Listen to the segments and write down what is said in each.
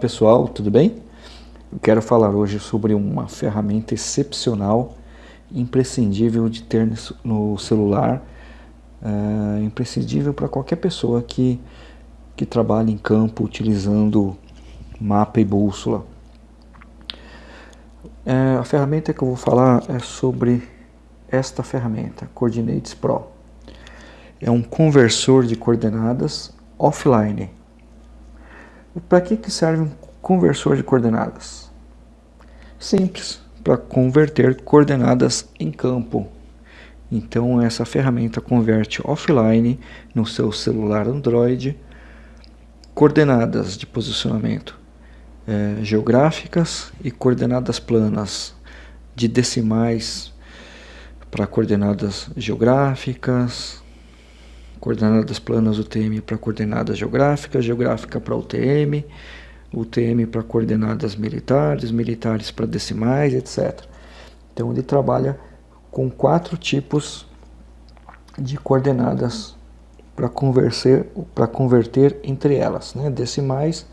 pessoal, tudo bem? Eu quero falar hoje sobre uma ferramenta excepcional, imprescindível de ter no celular, é, imprescindível para qualquer pessoa que, que trabalha em campo utilizando mapa e bússola. É, a ferramenta que eu vou falar é sobre esta ferramenta, Coordinates Pro. É um conversor de coordenadas offline para que, que serve um conversor de coordenadas? Simples, para converter coordenadas em campo. Então essa ferramenta converte offline no seu celular Android coordenadas de posicionamento é, geográficas e coordenadas planas de decimais para coordenadas geográficas, coordenadas planas UTM para coordenadas geográficas, geográfica para UTM, UTM para coordenadas militares, militares para decimais, etc. Então ele trabalha com quatro tipos de coordenadas para converter, converter entre elas, né? decimais,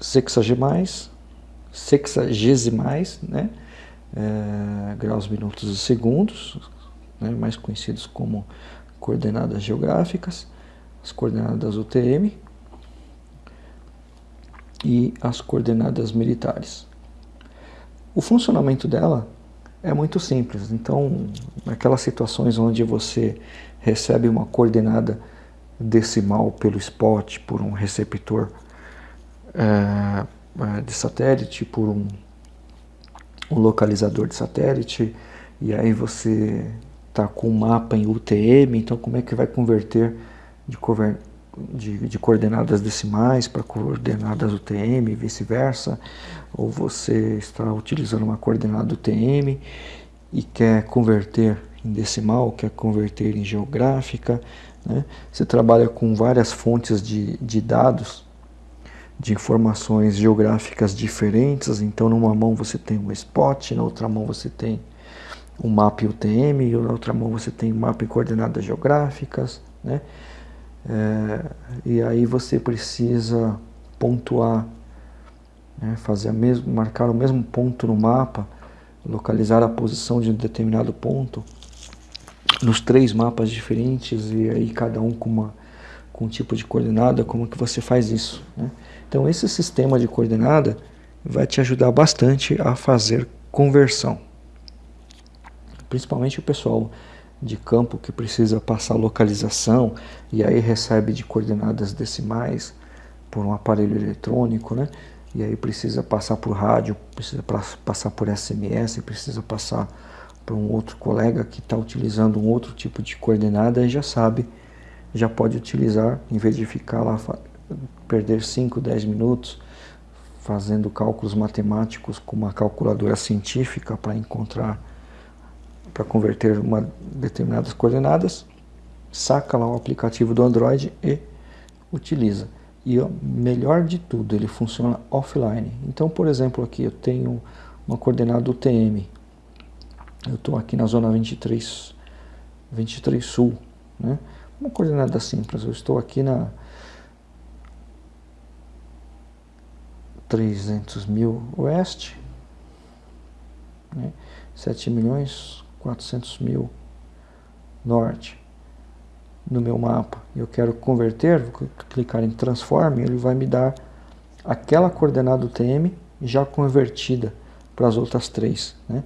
sexagemais, sexagesimais, né? É, graus, minutos e segundos, né, mais conhecidos como coordenadas geográficas, as coordenadas UTM e as coordenadas militares. O funcionamento dela é muito simples, então naquelas situações onde você recebe uma coordenada decimal pelo spot, por um receptor é, de satélite, por um, um localizador de satélite, e aí você está com o mapa em UTM, então como é que vai converter de, de, de coordenadas decimais para coordenadas UTM e vice-versa, ou você está utilizando uma coordenada UTM e quer converter em decimal, quer converter em geográfica, né? você trabalha com várias fontes de, de dados, de informações geográficas diferentes, então numa mão você tem um spot, na outra mão você tem um mapa UTM, e na outra mão você tem mapa em coordenadas geográficas, né? É, e aí você precisa pontuar, né? fazer a mesmo, marcar o mesmo ponto no mapa, localizar a posição de um determinado ponto nos três mapas diferentes e aí cada um com, uma, com um tipo de coordenada, como que você faz isso? Né? Então esse sistema de coordenada vai te ajudar bastante a fazer conversão principalmente o pessoal de campo que precisa passar localização e aí recebe de coordenadas decimais por um aparelho eletrônico, né? E aí precisa passar por rádio, precisa passar por SMS, precisa passar para um outro colega que está utilizando um outro tipo de coordenada e já sabe, já pode utilizar, em vez de ficar lá, perder 5, 10 minutos fazendo cálculos matemáticos com uma calculadora científica para encontrar para converter uma determinadas coordenadas, saca lá o aplicativo do Android e utiliza. E o melhor de tudo, ele funciona offline. Então, por exemplo, aqui eu tenho uma coordenada UTM. Eu estou aqui na zona 23, 23 Sul. Né? Uma coordenada simples, eu estou aqui na 300 mil oeste, né? 7 milhões 400 mil norte no meu mapa. Eu quero converter, vou clicar em transform, ele vai me dar aquela coordenada UTM já convertida para as outras três. Né?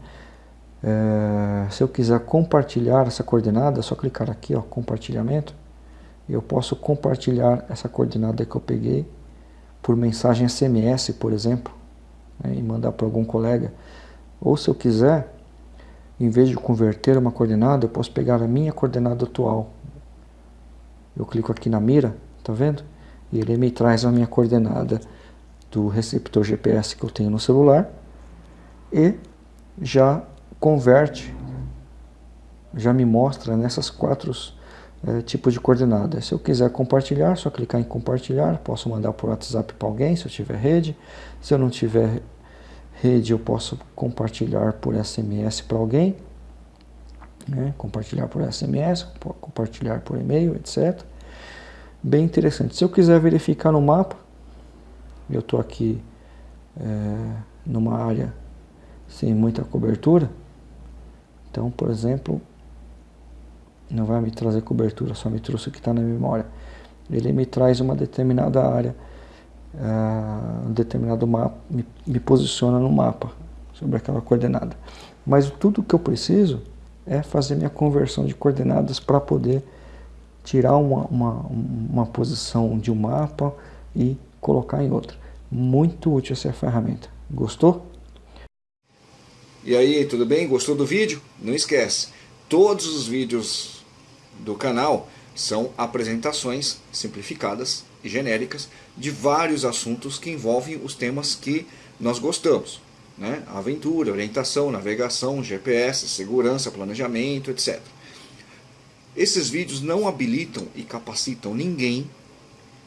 É, se eu quiser compartilhar essa coordenada, é só clicar aqui, ó, compartilhamento. Eu posso compartilhar essa coordenada que eu peguei por mensagem SMS, por exemplo, né, e mandar para algum colega. Ou se eu quiser, em vez de converter uma coordenada, eu posso pegar a minha coordenada atual. Eu clico aqui na mira, tá vendo? E ele me traz a minha coordenada do receptor GPS que eu tenho no celular e já converte, já me mostra nessas quatro é, tipos de coordenadas. Se eu quiser compartilhar, só clicar em compartilhar, posso mandar por WhatsApp para alguém se eu tiver rede. Se eu não tiver rede eu posso compartilhar por SMS para alguém, né? compartilhar por SMS, compartilhar por e-mail, etc. Bem interessante. Se eu quiser verificar no mapa, eu estou aqui é, numa área sem muita cobertura, então, por exemplo, não vai me trazer cobertura, só me trouxe o que está na memória. Ele me traz uma determinada área, uh, um determinado mapa, me, me posiciona no mapa sobre aquela coordenada. Mas tudo que eu preciso é fazer minha conversão de coordenadas para poder tirar uma, uma, uma posição de um mapa e colocar em outra. Muito útil essa ferramenta. Gostou? E aí, tudo bem? Gostou do vídeo? Não esquece, todos os vídeos do canal são apresentações simplificadas e genéricas de vários assuntos que envolvem os temas que nós gostamos. Né? Aventura, orientação, navegação, GPS, segurança, planejamento, etc. Esses vídeos não habilitam e capacitam ninguém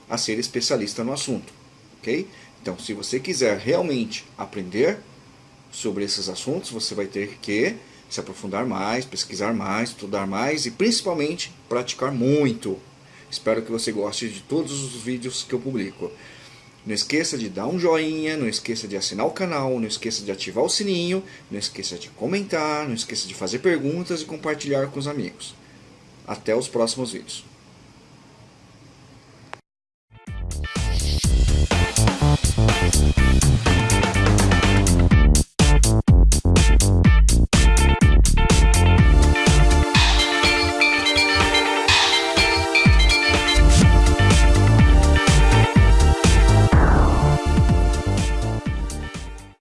a ser especialista no assunto. ok? Então, se você quiser realmente aprender sobre esses assuntos, você vai ter que se aprofundar mais, pesquisar mais, estudar mais e principalmente praticar muito. Espero que você goste de todos os vídeos que eu publico. Não esqueça de dar um joinha, não esqueça de assinar o canal, não esqueça de ativar o sininho, não esqueça de comentar, não esqueça de fazer perguntas e compartilhar com os amigos. Até os próximos vídeos.